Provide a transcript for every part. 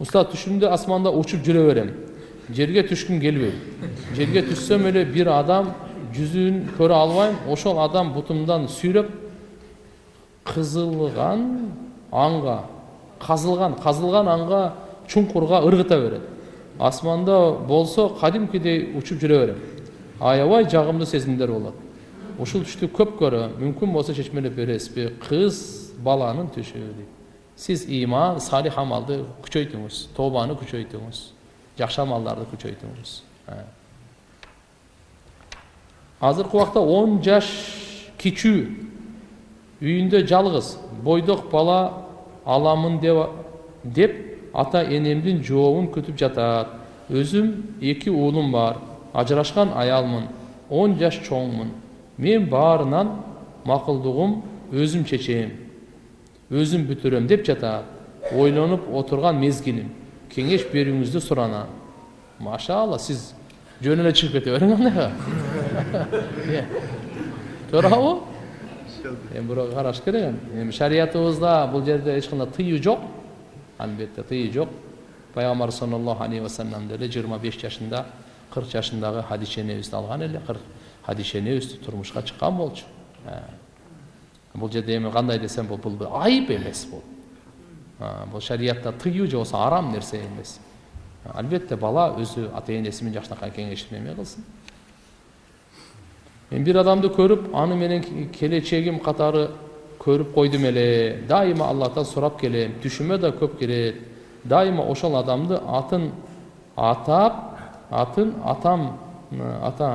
устат түшүмдө асманда учуп жүрө берем жерге түшкүм келбейт жерге түшсөм эле бир адам жүзүн көрө албайм ошол адам бутумдан сүйрөп кызылган анга казылган казылган анга чуңкурга ыргыта берет асманда болсо кадимкидей учуп жүрө берем аябай жагымдуу сезимдер болот ушул түштү көп көрөм мүмкүн болсо чечмелеп бересизби кыз баланын түшү дейт сиз иман салих амалды күчөйтүңүз тобаны күчөйтүңүз жакшы амалдарды күчөйтүңүз азыркы убакта он жаш кичүү үйүндө жалгыз бойдок бала аламын деп деп ата энемдин жообун күтүп жатат өзүм эки уулум бар ажырашкан аялмын он жаш чоңмун мен баарынан макулдугум өзүм чечем өзүм бүтүрөм деп жатат ойлонуп отурган мезгилим кеңеш берүүңүздү суранам машалла сиз жөн эле чыгып кете бериң андайга туурабы эми бирок караш керек эми шариятыбызда бул жерде эч кандай тыюу жок албетте тыюу жок пайгамбар саллаллаху алейхи вассалам деле жыйырма беш жашында кырк жашындагы хадиша энебизди алган эле кырк хадиша энебиз турмушка чыккан болчу бул жерде эми кандай десем бул бул айып эмес бул бул шариятта тыюу же болбосо арам нерсе эмес албетте бала өзү ата энеси менен жакшынакай кеңешип эме кылсын мен бир адамды көрүп аны менен келечегим катары көрүп койдум эле дайыма аллахтан сурап келем түшүмө да көп кирет дайыма ошол адамды атын атап атын атам ата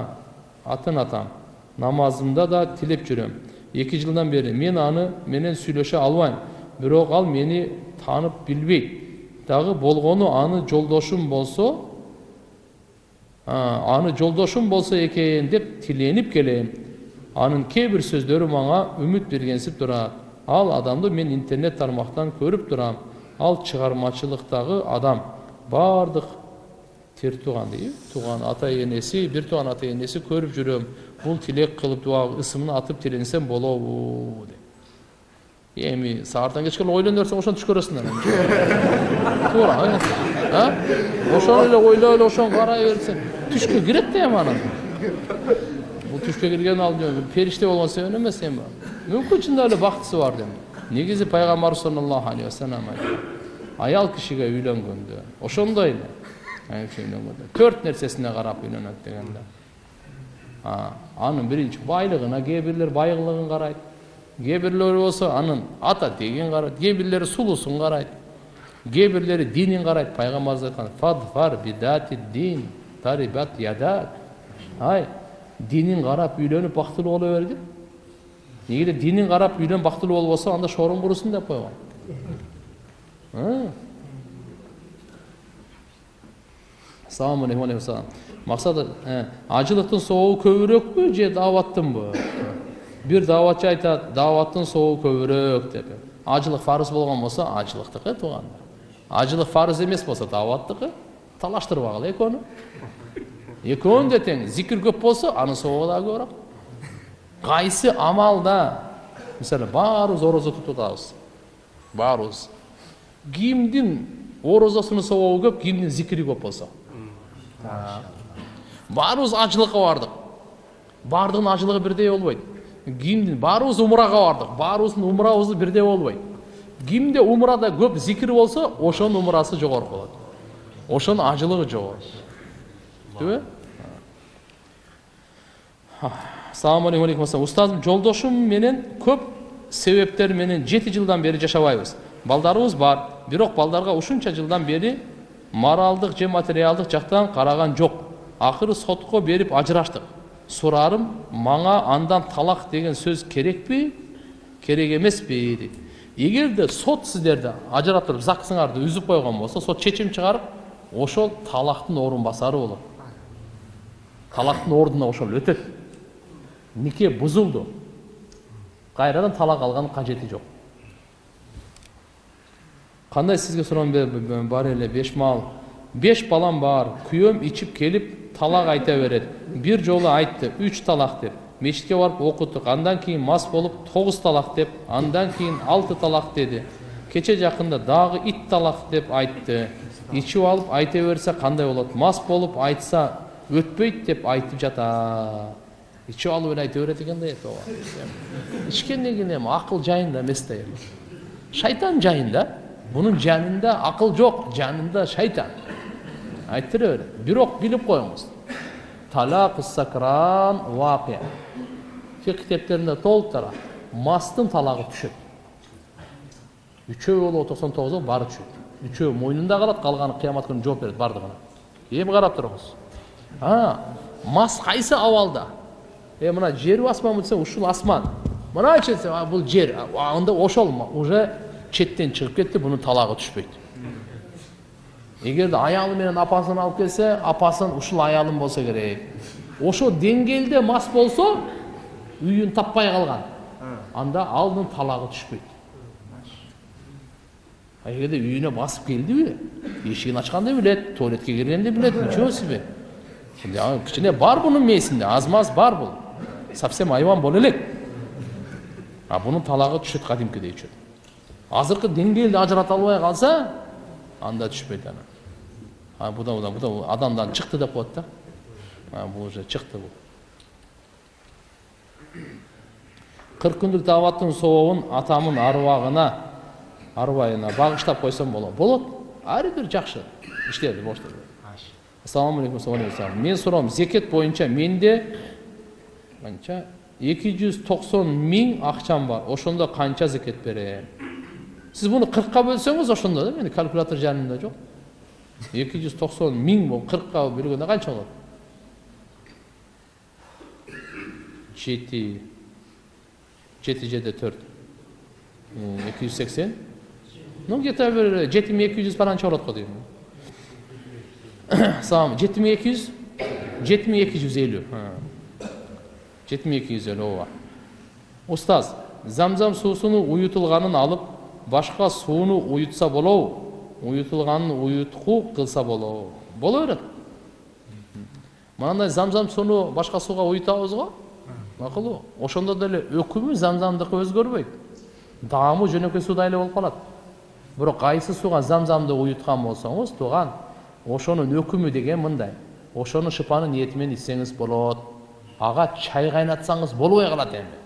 атын атам намазымда да тилеп жүрөм эки жылдан бери мен аны менен сүйлөшө албайм бирок ал мени таанып билбейт дагы болгону аны жолдошум болсо аны жолдошум болсо экен деп тиленип келем анын кээ бир сөздөрү мага үмүт бергенсип турат ал адамды мен интернет тармактан көрүп турам ал чыгармачылыктагы адам баардык тер тууган дейби тууган ата энеси бир тууган ата энеси көрүп жүрөм бул тилек кылып дуа ысымын атып тиленсем болобу деп эми сабардан кечке эле ойлоно берсең ошону түш көрөсүңөр туура ошону эле ойлоп эле ошону карай берсең түшкө кирет да эми анан бул түшкө кирген ал периште болгон себебинен эмес эми мүмкүн чындап эле бактысы бар деп негизи пайгамбар саллаллаху алейхи вассалам аял кишиге үйлөнгөндө ошондой эле төрт нерсесине карап үйлөнөт дегенде анын биринчи байлыгына кээ бирлер байгылыгын карайт кээ бирлери болсо анын ата тегин карайт кээ бирлери сулуусун карайт кээ бирлери динин карайт пайгамбарыбыз айткан фадфар бидати дин тарибат ядак ай динин карап үйлөнүп бактылуу боло деп неге эле динин карап үйлөнүп бактылуу болбосо анда шоруң курусун деп койгон саламу алейкум максат ажылыктын соогу көбүрөөкпү же дааваттынбы бир дааватчы айтат дааваттын соогу көбүрөөк деп ажылык фарыз болгон болсо ажылыктыкы туугандар ажылык фарыз эмес болсо дааваттыкы талаштырбагыла экөөнү экөөнү да тең зикир көп болсо анын соогу дагы көбүрөөк кайсы амалда мисалы баарыбыз орозо тутуп атабыз баарыбыз кимдин орозосунун сообу көп кимдин зикири көп болсо баарыбыз ажылыкка бардык баардыгынын ажылыгы бирдей болбойт кимдин баарыбыз умрага бардык баарыбыздын умрабыз бирдей болбойт кимде умрада көп зикир болсо ошонун умрасы жогору болот ошонун ажылыгы жогору түбү ассалому алейкум устазым жолдошум менен көп себептер менен жети жылдан бери жашабайбыз. Балдарыбыз бар. Бирок балдарга ушунча жылдан бери моралдык же материалдык жактан караган жок акыры сотко берип ажыраштык сурарым мага андан талак деген сөз керекпи керек эмеспи дейт эгерде сот сиздерди ажыратып загсыңарды үзүп койгон болсо сот чечим чыгарып ошол талактын орун басары болот талактын ордуна ошол өтөт нике бузулду кайрадан талак алганын кажети жок кандай сизге суроом бар эле беш мал беш балам бар күйөөм ичип келип талак айта берет бир жолу айтты үч талак деп мечитке барып окуттук андан кийин мас болуп тогуз талак деп андан кийин алты талак деди кече жакында дагы ит талак деп айтты ичип алып айта берсе кандай болот мас болуп айтса өтпөйт деп айтып жатат ичип алып айта берет экен да ичкенден кийин эми акыл жайында эмес да шайтан жайында бунун жанында акыл жок жанында шайтан айттыра берет бирок билип коюңуз талак сакран вакия фик китептеринде толуп турат мастын талагы түшөт үчөө болобу токсон тогузу баары түшөт үчөө мойнунда калат калганы кыямат күнү жооп берет баардыгына эми карап туруңуз мас кайсы абалда е мына жерби асманбы десең ушул асман мыначы десе бул жер анда ошол уже четтен чыгып кетти бунун талагы түшпөйт эгерде аялы менен апасын алып келсе апасын ушул аялым болсо керек ошол деңгээлде мас болсо үйүн таппай калган анда алдын талагы түшпөйт эгерде үйүнө басып келдиби эшигин ачканды билет туалетке киргенди билет ничего себе кичине бар бунун мээсинде аз маз бар бул совсем айбан боло элек а бунун талагы түшөт кадимкидей түшөт азыркы деңгээлди ажырата албай калса анда түшпөйт анан буда буда буда адамдан чыкты деп коет да. Бул уже чыкты бул кырк күндүк дааваттын сообун атамын арбагына арбайына багыштап койсом болот. Болот ар бир жакшы иштеди ассалому алейкум мен суроом зекет боюнча менде қанша эки жүз токсон миң акчам бар. Ошондо канча зекет берем? Муну кыркка бөлсөңүз ошондо да менде калькулятор жанымда жок эки жүз токсон миң болуп кыркка бөлгөндө канча болот жети жети жеде төрт эки жүз сексен ну где то бир жети миң эки жүз паранча болот го дейм салам жети миң эки жүз жети миң эки жүз элүү жети миң эки жүз элүү ооба устаз замзам суусунун уютулганын алып башка сууну уютса болобу уютулганын уютку кылса болобу боло берет. Мынандай замзам сууну башка сууга уютабыз го? Макулбу ошондо деле өкүмү замзамдыкы өзгөрбөйт. Даамы жөнөкөй суудай эле болуп калат. Бирок кайсы сууга замзамды уюткан болсоңуз тууган ошонун өкүмү деген мындай. Ошону шыпаны ниети менен ичсеңиз болот. Ага чай кайнатсаңыз болбой калат эми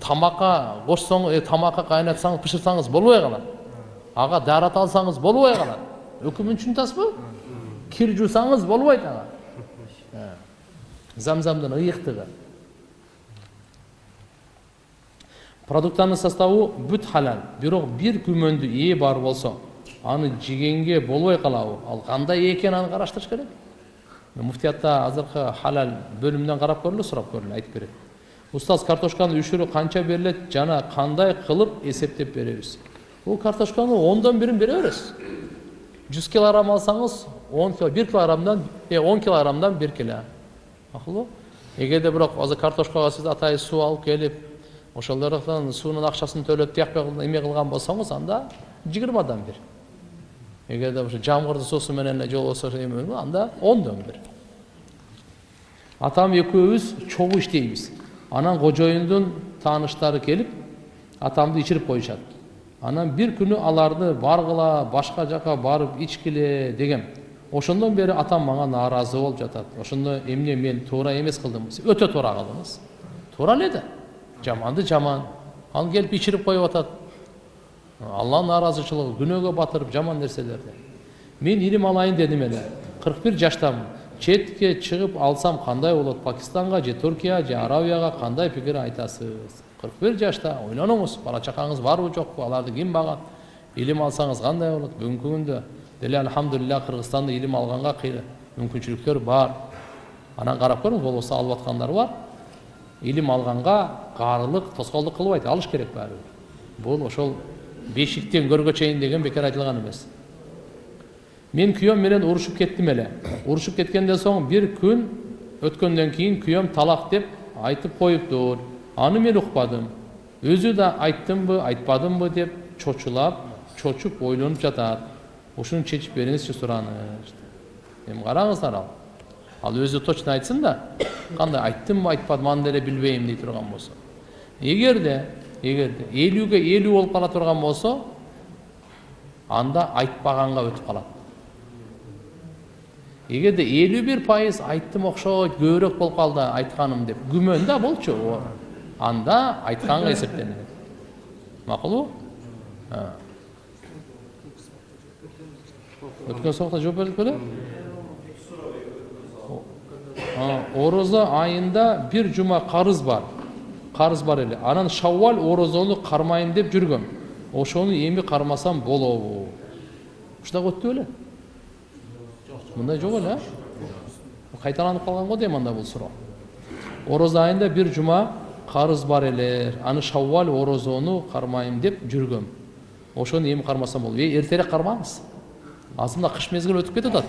тамакка кошсоң тамакка кайнатсаңыз бышырсаңыз болбой калат ага даарат алсаңыз болбой калат өкүмүн түшүнүп атасызбы кир жуусаңыз болбойт ага замзамдын ыйыктыгы продукттардын составы бүт халал. Бирок бир күмөндү ээ бар болсо аны жегенге болбой калабы ал кандай экенин аны караштырыш керек. Муфтиятта азыркы халал бөлүмүнөн карап көрүлү сурап көрүлү айтып берет устаз картошканын үшүрү канча берилет жана кандай кылып эсептеп беребиз бул картошканын ондон бирин бере бересиз жүз килограмм алсаңыз он бир килограммдан он килограммдан бир кило макулбу эгерде бирок азыр картошкага сиз атайын суу алып келип ошолордон суунун акчасын төлөп тиякпай эме кылган болсоңуз анда жыйырмадан бир эгерде ошо жамгырдын суусу менен эле жолбосо анда ондон бир атам экөөбүз чогуу иштейбиз анан кожоюндун тааныштары келип атамды ичирип коюшат анан бир күнү аларды баргыла башка жака барып ичкиле дегем ошондон бери атам мага нааразы болуп жатат ошондо эмне мен туура эмес кылдым өтө туура кылдыңыз туура эле да жаманды жаман ал келип ичирип коюп атат алланын нааразычылыгы күнөөгө батырып жаман нерселерди мен илим алайын дедим эле кырк бир жаштамын четке чыгып алсам кандай болот? Пакистанга же туркия же арабияга кандай пикир айтасыз? Кырк бир жашта ойлонуңуз бала чакаңыз барбы жокпу аларды ким багат? Илим алсаңыз кандай болот? Бүгүнкү күндө деле альхамдулилля кыргызстанда илим алганга мүмкүнчүлүктөр бар. Анан карап көрүңүз болбосо алып аткандар бар. Илим алганга каарылык тоскоолдук кылбайт алыш керек баары бир. Бул ошол бешиктен көргө чейин деген бекер айтылган эмес. Мен күйөөм менен урушуп кеттим эле урушуп кеткенден соң бир күн өткөндөн кийин күйөөм талак деп айтып коюптур аны мен укпадым өзү да айттымбы айтпадымбы деп чочулап чочуп ойлонуп жатат ушуну чечип бериңизчи сураныч эми караңыздар ал ал өзү точно айтсын да кандай айттымбы айтпадымбы аны деле билбейм дей турган болсо эгерде эгерде элүүгө элүү болуп кала турган болсо анда айтпағанға өтіп қалады эгерде элүү бир пайыз айттым окшойт көбүрөөк болуп калды айтканым деп. Күмөн да болчу анда айтканга эсептелинет макулбу өткөн сабакта жооп бердик беле орозо айында бир жума карыз бар. Карыз бар эле анан шаввал орозону кармайм деп жүргөм ошону эми кармасам болобу ушундак өттү беле мындай жок эле кайталанып калган го дейм анда бул суроо орозо айында бир жума карыз бар эле аны шаввал орозону кармайм деп жүргөм ошону эми кармасам болобу эй эртерээк кармаңыз азыр мына кыш мезгили өтүп кетип атат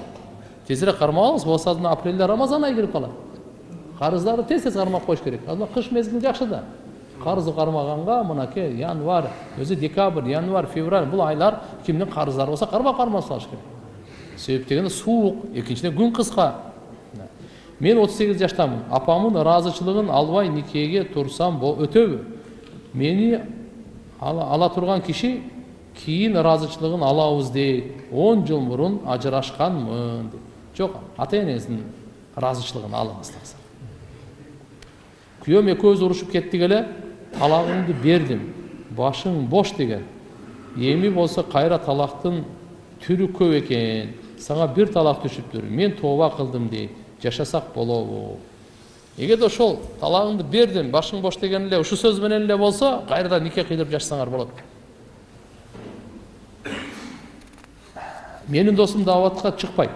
тезирээк кармап алыңыз болбосо мына апрелде рамазан айы кирип калат карыздарды тез тез кармап коюш керек. Азыр кыш мезгили жакшы да. Карызды кармаганга мынакей январь өзү декабрь январь февраль бул айлар кимдин карыздары болсо кармап кармап салыш керек. Себеп дегенде суук экинчиден күн кыска мен отуз сегиз жаштамын апамдын ыраазычылыгын албай никеге турсам өтөбү мени ала турган киши кийин ыраазычылыгын алабыз дейт он жыл мурун ажырашканмын дейт жок ата энеңиздин ыраазычылыгын алыңыз күйөөм экөөбүз урушуп кеттик эле бердим башың бош деген. Эми болсо кайра талактын түрү көп экен сага бир талак түшүптүр мен тооба кылдым дейт жашасак болобу эгерде ошол талагыңды бердим башың бош деген эле ушул сөз менен эле болсо кайрадан нике кыйдырып жашасаңар болот менин досум дааватка чыкпайт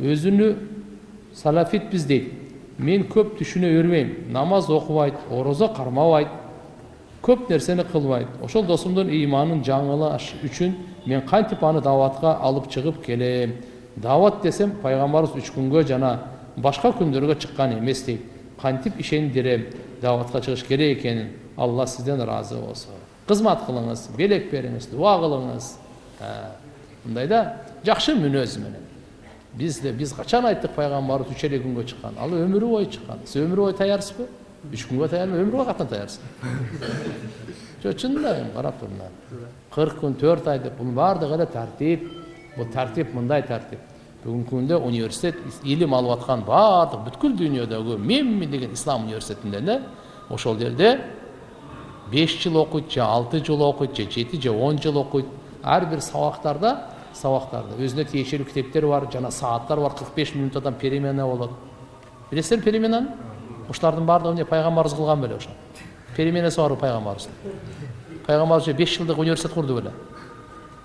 өзүнү салафитпиз дейт мен көп түшүнө бербейм намаз окубайт орозо кармабайт көп нерсени кылбайт ошол досумдун ыйманын жаңылаш үчүн мен кантип аны дааватка алып чыгып келем. Даават десем пайгамбарыбыз үч күнгө жана башка күндөргө чыккан эмес дейт кантип ишендирем дааватка чыгыш керек экенин алла сизден ыраазы болсун кызмат кылыңыз белек бериңиз дуа кылыңыз мындай да жакшы мүнөз менен биз да биз качан айттык пайгамбарыбыз үч эле күнгө чыккан ал өмүрү бою чыккан сиз өмүрү бою таярсызбы үч күнгө таярбы өмүрү бою кантан таярсыз жок чынында эми карап тур мына кырк күн төрт ай деп бунун баардыгы эле тартип бул тартип мындай тартип бүгүнкү күндө университет илим алып аткан баардык бүткүл дүйнөдөгү мемми деген ислам университетинде эле ошол жерде беш жыл окуйт же алты жыл окуйт же жети же он жыл окуйт ар бир сабактарда сабактарда өзүнө тиешелүү китептер бар жана сааттар бар кырк беш минутадан перемена болот билесиздерби переменаны ушулардын баардыгы эмне пайгамбарыбыз кылган беле ошо переменасы барбы пайгамбарыбыздын пайгамбарыбыз беш жылдык университет курду беле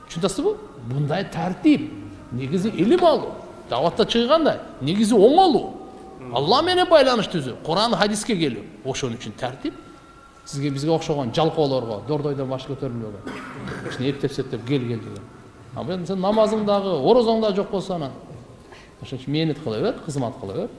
түшүнүп атасызбы мындай тартип негизи илим алуу дааватта чыгганда негизи оңолуу алла менен байланыш түзүү куран хадиске келүү ошон үчүн тартип сизге бизге окшогон жалкоолорго дордойдон баш көтөрүлбөгөн ушуну эптеп септеп кел кел деген сен намазың дагы орозоң дагы жок болсо анан ошон үчүн мээнет кыла бер кызмат кыла бер